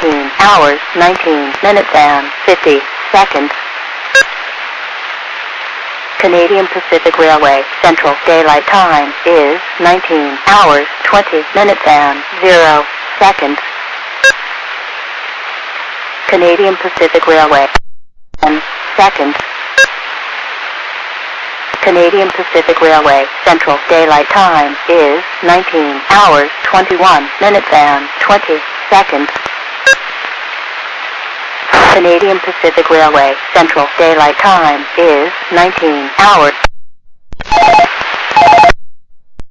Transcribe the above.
19 hours, 19 minutes and 50 seconds. Canadian Pacific Railway Central Daylight Time is 19 hours, 20 minutes and 0 seconds. Canadian Pacific Railway 10 seconds. Canadian Pacific Railway Central Daylight Time is 19 hours, 21 minutes and 20 seconds. Canadian Pacific Railway Central Daylight Time is 19 hours.